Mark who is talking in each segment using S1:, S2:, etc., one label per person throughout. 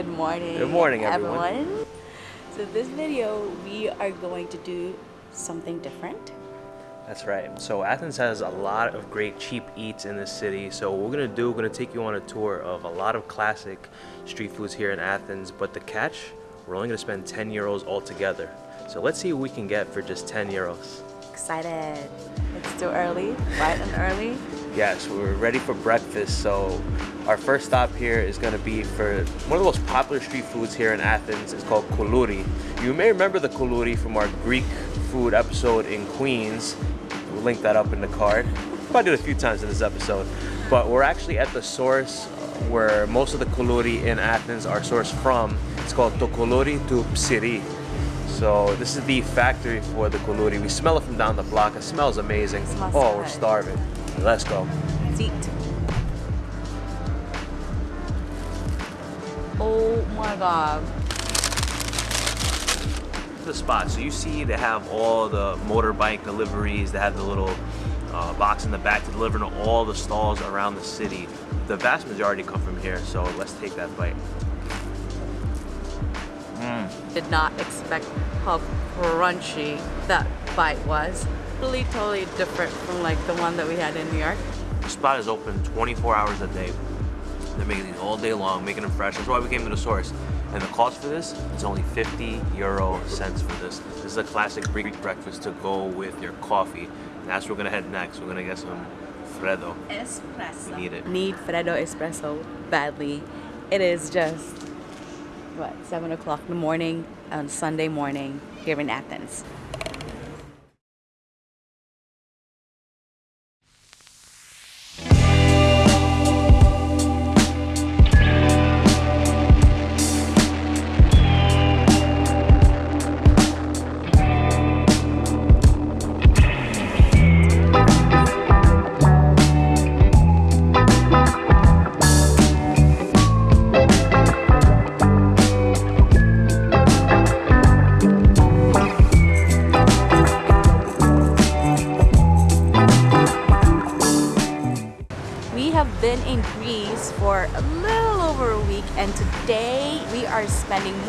S1: Good morning.
S2: Good morning, everyone.
S1: So this video, we are going to do something different.
S2: That's right. So Athens has a lot of great cheap eats in the city. So what we're gonna do, we're gonna take you on a tour of a lot of classic street foods here in Athens. But the catch, we're only gonna spend 10 euros altogether. So let's see what we can get for just 10 euros.
S1: Excited. It's still early, bright and early.
S2: Yes, we're ready for breakfast. So our first stop here is going to be for one of the most popular street foods here in Athens. It's called koulouri. You may remember the koulouri from our Greek food episode in Queens. We'll link that up in the card. Probably did a few times in this episode. But we're actually at the source where most of the koulouri in Athens are sourced from. It's called Tokolouri to Psiri. So this is the factory for the koulouri. We smell it from down the block. It smells amazing.
S1: Smells
S2: oh,
S1: so
S2: we're starving. Let's go.
S1: Let's eat. Oh my god.
S2: the spot. So you see they have all the motorbike deliveries. They have the little uh, box in the back to deliver to all the stalls around the city. The vast majority come from here. So let's take that bite.
S1: Did not expect how crunchy that bite was. Really totally different from like the one that we had in New York.
S2: The spot is open 24 hours a day. They're making these all day long, making them fresh. That's why we came to the source. And the cost for this is only 50 euro cents for this. This is a classic Greek breakfast to go with your coffee. And that's where we're gonna head next. We're gonna get some Freddo.
S1: Espresso.
S2: We need it.
S1: Need Freddo espresso badly. It is just what seven o'clock in the morning on Sunday morning here in Athens.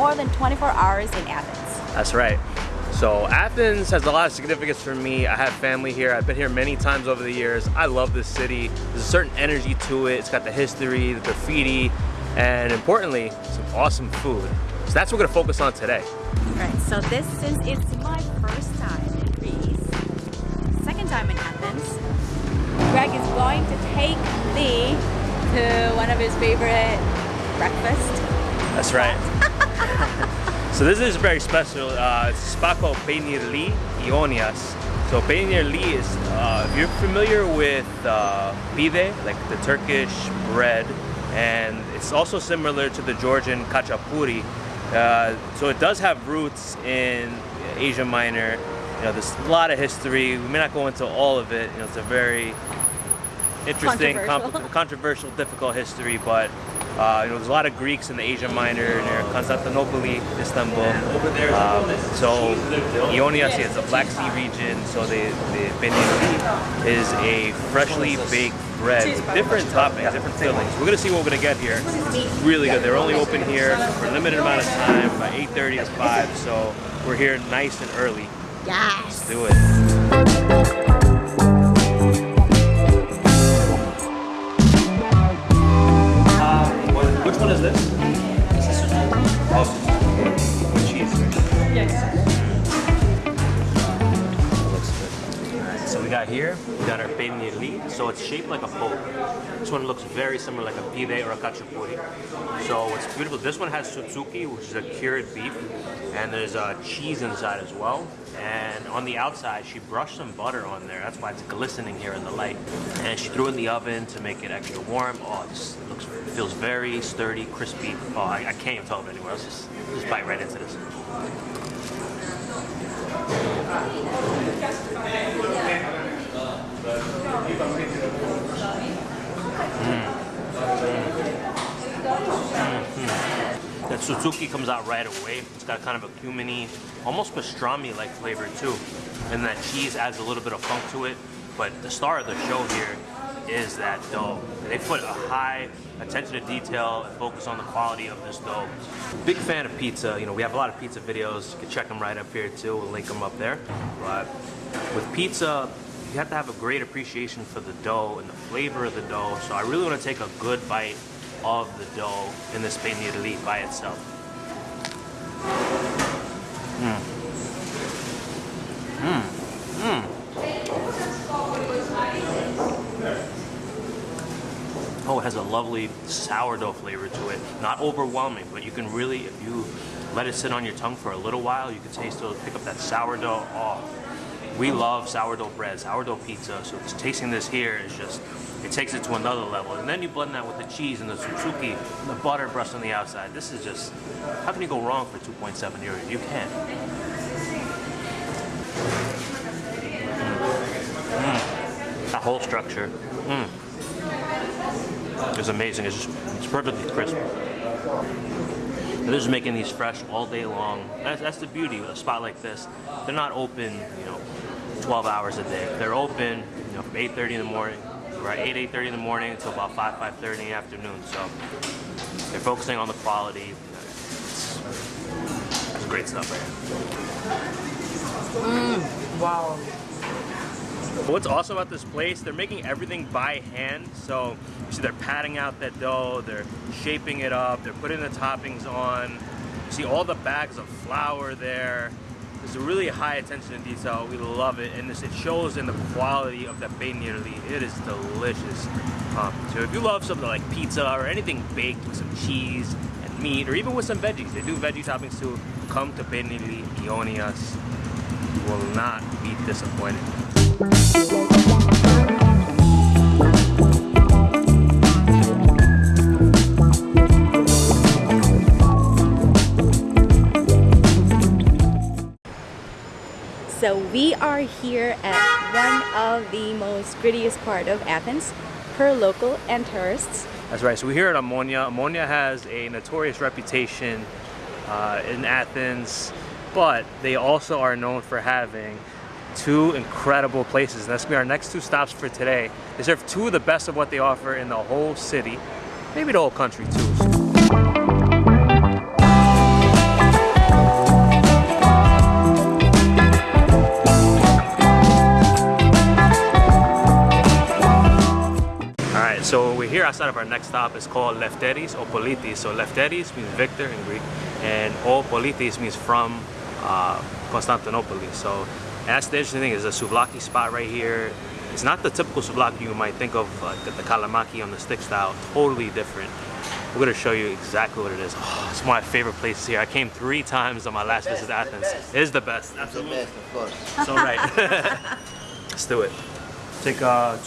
S1: More than 24 hours in Athens.
S2: That's right. So Athens has a lot of significance for me. I have family here. I've been here many times over the years. I love this city. There's a certain energy to it. It's got the history, the graffiti, and importantly, some awesome food. So that's what we're gonna focus on today.
S1: Alright, so this since it's my first time in Greece, second time in Athens, Greg is going to take me to one of his favorite breakfast.
S2: That's right. so this is very special. Uh, it's a spot called Peynirli Ionias. So Peynirli is, uh, if you're familiar with uh, pide, like the Turkish bread, and it's also similar to the Georgian khachapuri. Uh, so it does have roots in Asia Minor. You know, there's a lot of history. We may not go into all of it. You know, it's a very interesting,
S1: Controversial.
S2: compli- controversial, difficult history, but uh, you know, there's a lot of Greeks in the Asia Minor, near Constantinople, Istanbul. Um, so Ionias is the Black Sea region, so the, the is a freshly baked bread with different toppings, different fillings. We're gonna see what we're gonna get here. It's really good. They're only open here for a limited amount of time, by 8.30 to 5, so we're here nice and early.
S1: Yes!
S2: Let's do it. This? Oh, got here, got our peynirli. So it's shaped like a boat. This one looks very similar like a pide or a khachapuri. So what's beautiful, this one has soutzouki, which is a cured beef, and there's uh, cheese inside as well. And on the outside, she brushed some butter on there. That's why it's glistening here in the light. And she threw in the oven to make it extra warm. Oh, this looks feels very sturdy, crispy. Oh, I, I can't even tell it anywhere else. Just, just bite right into this. Hmm. Hmm. Hmm. That soutzouki comes out right away. It's got kind of a cuminy, almost pastrami-like flavor too. And that cheese adds a little bit of funk to it. But the star of the show here is that dough. They put a high attention to detail and focus on the quality of this dough. Big fan of pizza. You know, we have a lot of pizza videos. You can check them right up here too. We'll link them up there. But with pizza, you have to have a great appreciation for the dough and the flavor of the dough. So I really want to take a good bite of the dough in this peynirli by itself. Mmm. Mmm. Mmm. Oh, it has a lovely sourdough flavor to it. Not overwhelming, but you can really, if you let it sit on your tongue for a little while, you can taste it, pick up that sourdough. Oh, we love sourdough bread, sourdough pizza, so tasting this here is just, it takes it to another level. And then you blend that with the cheese and the soutzouki and the butter brushed on the outside. This is just, how can you go wrong for 2.7 euros? You can't. Mm. That whole structure. Mm. It's amazing. It's just, it's perfectly crisp. They're just making these fresh all day long. That's, that's the beauty of a spot like this. They're not open, you know, 12 hours a day. They're open, you know, from 8.30 in the morning, right, 8, 8.30 in the morning until about 5, 5.30 in the afternoon. So they're focusing on the quality. It's, it's great stuff right
S1: here. Mm, wow.
S2: What's awesome about this place, they're making everything by hand. So you see they're patting out that dough, they're shaping it up, they're putting the toppings on. You see all the bags of flour there. There's a really high attention to detail. We love it. And this, it shows in the quality of the peynirli. It is delicious. Um, so if you love something like pizza or anything baked with some cheese and meat, or even with some veggies, they do veggie toppings too, come to Peynirli Ionias. You will not be disappointed.
S1: So we are here at one of the most grittiest part of Athens per local and tourists.
S2: That's right. So we're here at Omonia. Omonia has a notorious reputation uh, in Athens, but they also are known for having two incredible places. And that's gonna be our next two stops for today. They serve two of the best of what they offer in the whole city, maybe the whole country too. So we're here outside of our next stop. It's called Lefteris O Politis. So Lefteris means victor in Greek, and O Politis means from uh, Constantinople. So that's the interesting thing is a souvlaki spot right here. It's not the typical souvlaki you might think of, uh, the, the kalamaki on the stick style. Totally different. We're gonna show you exactly what it is. Oh, it's one of my favorite places here. I came three times on my last visit to Athens. It is the best, absolutely.
S3: The best, of course.
S2: So right. Let's do it. Take uh,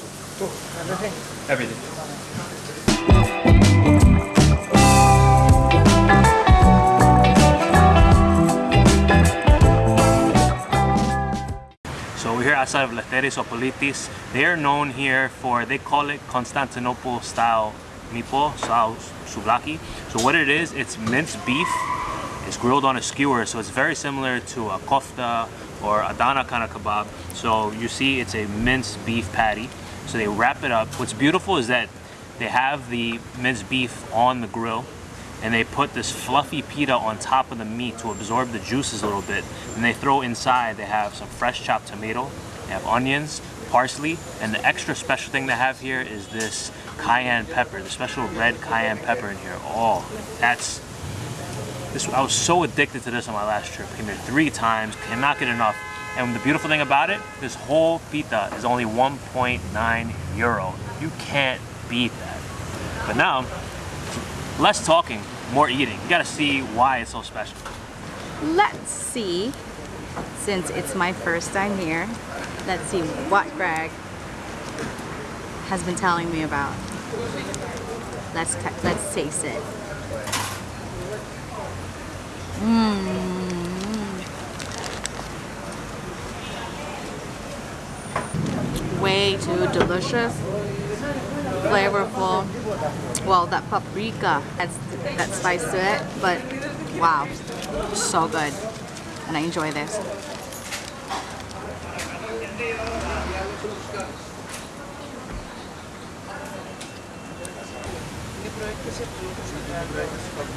S2: everything. Everything. So we're here outside of Lefteris Politis. They are known here for, they call it Constantinople style mipo, style souvlaki. So what it is, it's minced beef. It's grilled on a skewer, so it's very similar to a kofta or Adana kind of kebab. So you see it's a minced beef patty. So they wrap it up. What's beautiful is that they have the minced beef on the grill and they put this fluffy pita on top of the meat to absorb the juices a little bit. And they throw inside, they have some fresh chopped tomato, they have onions, parsley, and the extra special thing they have here is this cayenne pepper, the special red cayenne pepper in here. Oh, that's, this, I was so addicted to this on my last trip. Came here three times, cannot get enough. And the beautiful thing about it, this whole pita is only 1.9 euro. You can't beat that. But now, less talking, more eating. You gotta see why it's so special.
S1: Let's see, since it's my first time here, let's see what Greg has been telling me about. Let's let's taste it. Mmm. Way too delicious flavorful. Well, that paprika that spice to it, but wow, so good. And I enjoy this.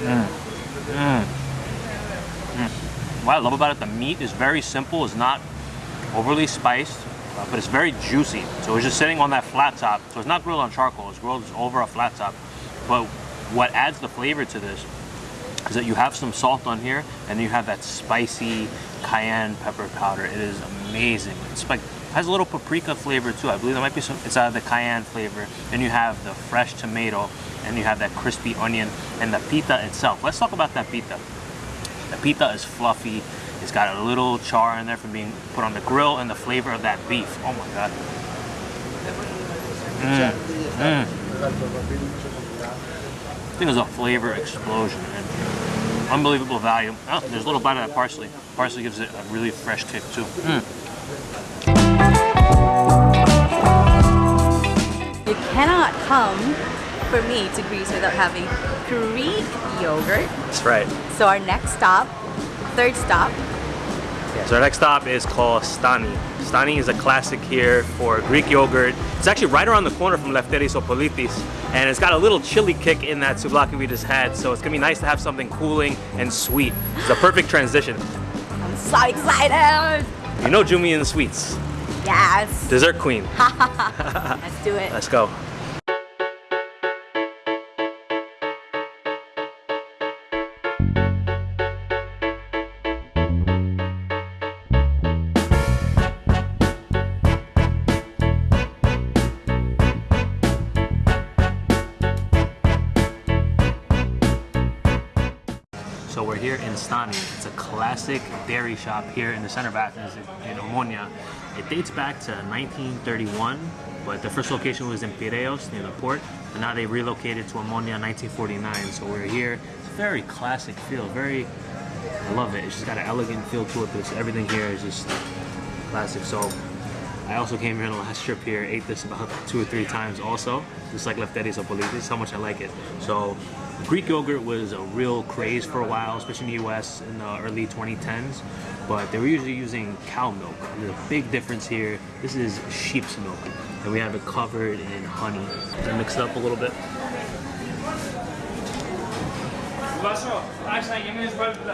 S2: Mm. Mm. Mm. What I love about it, the meat is very simple. It's not overly spiced, uh, but it's very juicy. So it's just sitting on that flat top. So it's not grilled on charcoal. It's grilled over a flat top. But what adds the flavor to this is that you have some salt on here and you have that spicy cayenne pepper powder. It is amazing. It's like has a little paprika flavor too. I believe there might be some, it's out of the cayenne flavor. Then you have the fresh tomato and you have that crispy onion and the pita itself. Let's talk about that pita. The pita is fluffy. It's got a little char in there from being put on the grill and the flavor of that beef. Oh my God. Mm. Mm. I think it's a flavor explosion and unbelievable value. Oh, there's a little bite of that parsley. Parsley gives it a really fresh kick too. Mm.
S1: You cannot come for me to Greece without having Greek yogurt.
S2: That's right.
S1: So our next stop, third stop.
S2: So our next stop is called Stani. Stani is a classic here for Greek yogurt. It's actually right around the corner from Lefteris Politis, and it's got a little chili kick in that souvlaki we just had, so it's gonna be nice to have something cooling and sweet. It's a perfect transition.
S1: I'm so excited!
S2: You know Jumi and Sweets.
S1: Yes!
S2: Dessert queen.
S1: Let's do it.
S2: Let's go. We're here in Stani. It's a classic dairy shop here in the center of Athens in Omonia. It dates back to 1931, but the first location was in Piraeus near the port, and now they relocated to Omonia in 1949. So we're here. It's a very classic feel, very, I love it. It's just got an elegant feel to it, but everything here is just classic. So I also came here on the last trip here, ate this about two or three times also, just like Lefteris This how much I like it. So Greek yogurt was a real craze for a while, especially in the US in the early 2010s, but they were usually using cow milk. There's a big difference here. This is sheep's milk, and we have it covered in honey. To mix it up a little bit.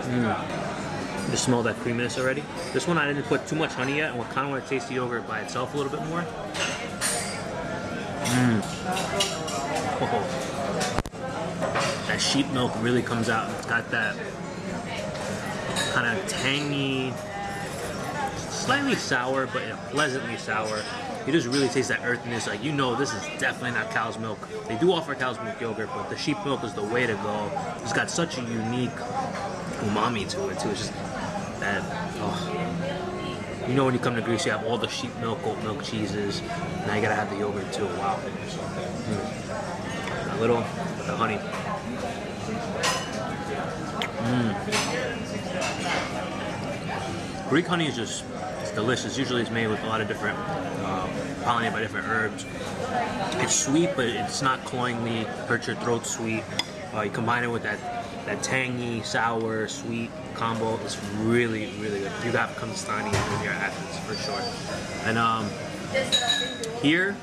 S2: Mm. You smell that creaminess already? This one I didn't put too much honey yet, and I kind of want to taste the yogurt by itself a little bit more. Mmm. That sheep milk really comes out. It's got that kind of tangy, slightly sour, but pleasantly sour. You just really taste that earthiness. Like, you know this is definitely not cow's milk. They do offer cow's milk yogurt, but the sheep milk is the way to go. It's got such a unique umami to it, too. It's just that, oh. You know when you come to Greece, you have all the sheep milk, goat milk cheeses. Now you gotta have the yogurt, too. Wow. Mm. A little, the honey. Mm. Greek honey is just it's delicious. Usually it's made with a lot of different, uh, pollinated by different herbs. It's sweet, but it's not cloyingly hurt your throat sweet. Uh, you combine it with that that tangy, sour, sweet combo. It's really, really good. You have to come to Stani when you're at Athens for sure. And um, here,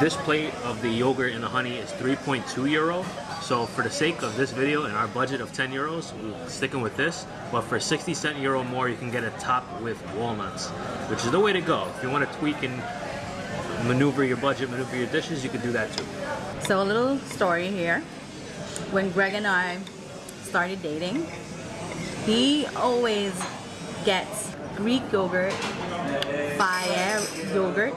S2: this plate of the yogurt and the honey is 3.2 euro. So for the sake of this video and our budget of 10 euros, we're sticking with this. But for 60 cent euro more, you can get a top with walnuts, which is the way to go. If you want to tweak and maneuver your budget, maneuver your dishes, you can do that too.
S1: So a little story here. When Greg and I started dating, he always gets Greek yogurt, Fage yogurt,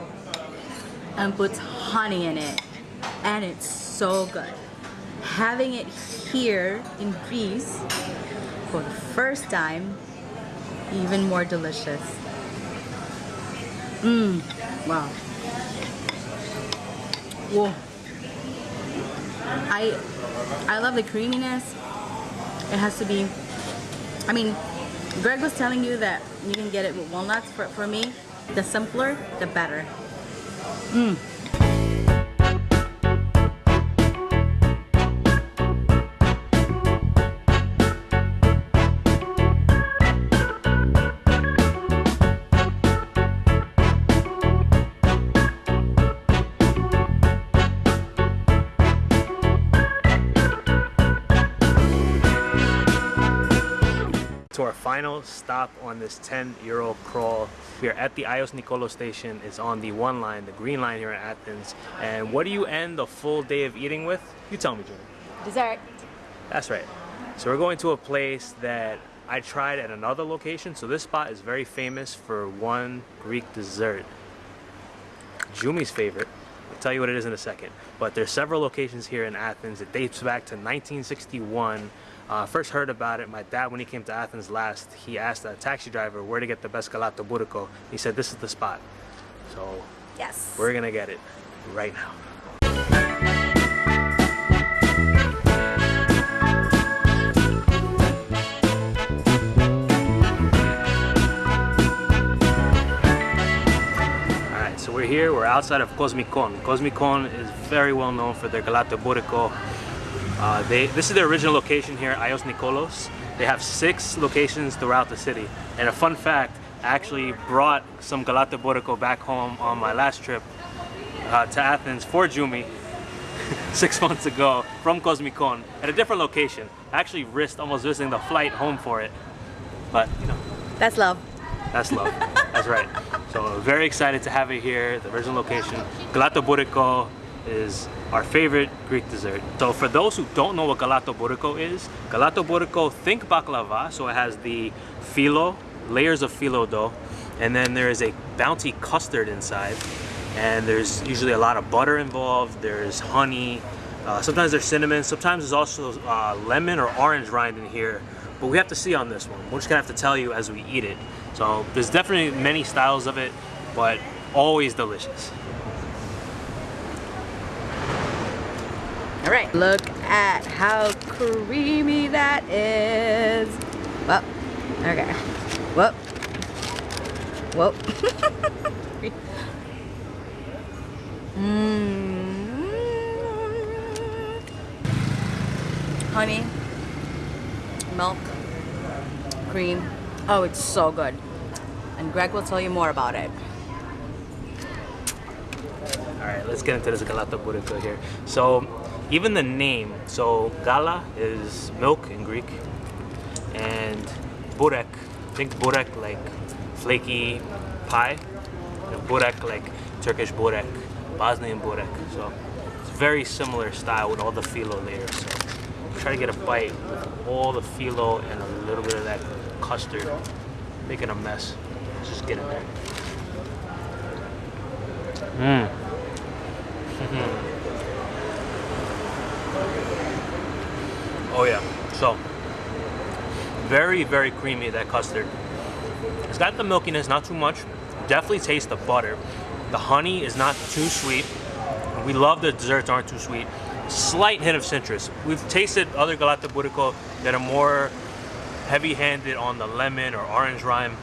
S1: and puts honey in it. And it's so good having it here in Greece for the first time, even more delicious. Mmm, wow. Whoa. I, I love the creaminess. It has to be, I mean, Greg was telling you that you can get it with walnuts. For, for me, the simpler, the better. Mmm.
S2: Final stop on this 10 euro crawl. We are at the Agios Nikolaos station. It's on the one line, the green line here in Athens. And what do you end a full day of eating with? You tell me, Julie.
S1: Dessert.
S2: That's right. So we're going to a place that I tried at another location. So this spot is very famous for one Greek dessert. Jumi's favorite. I'll tell you what it is in a second. But there's several locations here in Athens. It dates back to 1961. Uh, first heard about it, my dad, when he came to Athens last, he asked a taxi driver where to get the best galaktoboureko. He said, this is the spot. So
S1: Yes.
S2: we're gonna get it right now. Alright, so we're here, we're outside of Kosmikon. Kosmikon is very well known for their galaktoboureko. Uh, they, this is their original location here, Agios Nikolaos. They have six locations throughout the city. And a fun fact, I actually brought some galaktoboureko back home on my last trip uh, to Athens for Jumi six months ago from Kosmikon at a different location. I actually risked almost missing the flight home for it. But, you know,
S1: That's love.
S2: that's love. That's right. So very excited to have it here, the original location. Galaktoboureko is our favorite Greek dessert. So for those who don't know what galaktoboureko is, galaktoboureko, think baklava. So it has the filo, layers of filo dough, and then there is a bounty custard inside. And there's usually a lot of butter involved. There's honey. Uh, sometimes there's cinnamon. Sometimes there's also uh, lemon or orange rind in here. But we have to see on this one. We're just gonna have to tell you as we eat it. So there's definitely many styles of it, but always delicious.
S1: All right. Look at how creamy that is. Well, okay. Whoop. Whoop. mm. Honey, milk, cream. Oh, it's so good. And Greg will tell you more about it.
S2: All right, let's get into this galaktoboureko here. So, even the name, so gala is milk in Greek, and burek, I think burek like flaky pie, and burek like Turkish burek, Bosnian burek. So, it's very similar style with all the filo layers. So, try to get a bite with all the filo and a little bit of that custard, making a mess. Let's just get in there. Mmm. Oh yeah. So very, very creamy that custard. It's got the milkiness, not too much. Definitely taste the butter. The honey is not too sweet. We love the desserts aren't too sweet. Slight hint of citrus. We've tasted other galaktoboureko that are more heavy-handed on the lemon or orange rind.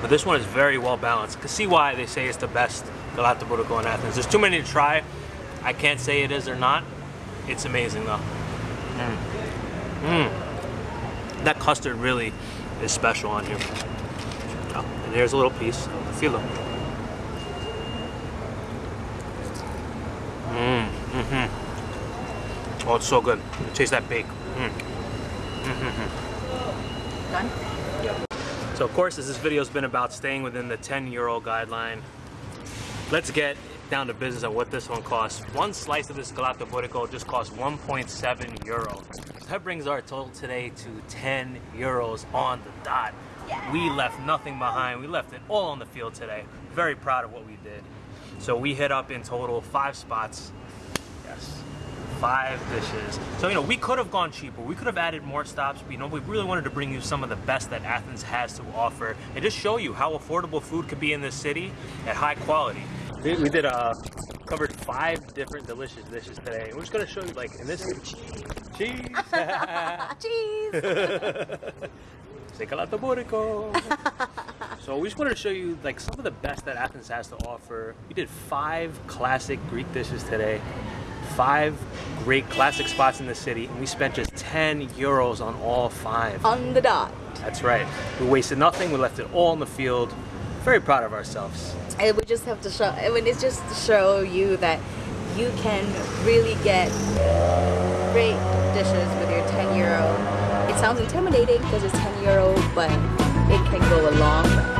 S2: But this one is very well balanced. You can see why they say it's the best galaktoboureko in Athens. There's too many to try. I can't say it is or not. It's amazing though. Mm. Mm. That custard really is special on here. Oh, and there's a little piece of the filo. Mm, mm-hmm. Oh, it's so good. Taste that bake. Mm.
S1: Done?
S2: So of course, as this video's been about staying within the 10 euro guideline, let's get down to business on what this one costs. One slice of this galaktoboureko just costs 1.7 euro. That brings our total today to 10 euros on the dot.
S1: Yeah.
S2: We left nothing behind. We left it all on the field today. Very proud of what we did. So we hit up in total five spots. Yes. Five dishes. So, you know, we could have gone cheaper. We could have added more stops. But, you know, we really wanted to bring you some of the best that Athens has to offer and just show you how affordable food could be in this city at high quality. We, we did, uh, covered five different delicious dishes today. We're just going to show you, like, in this cheese.
S1: Cheese.
S2: Burrico. so we just wanted to show you like some of the best that Athens has to offer. We did five classic Greek dishes today, five great classic spots in the city, and we spent just 10 euros on all five.
S1: On the dot.
S2: That's right. We wasted nothing. We left it all in the field. Very proud of ourselves.
S1: And we just have to show, I mean, it's just to show you that you can really get great dishes with your 10 euro. It sounds intimidating because it's 10 euro, but it can go a long way.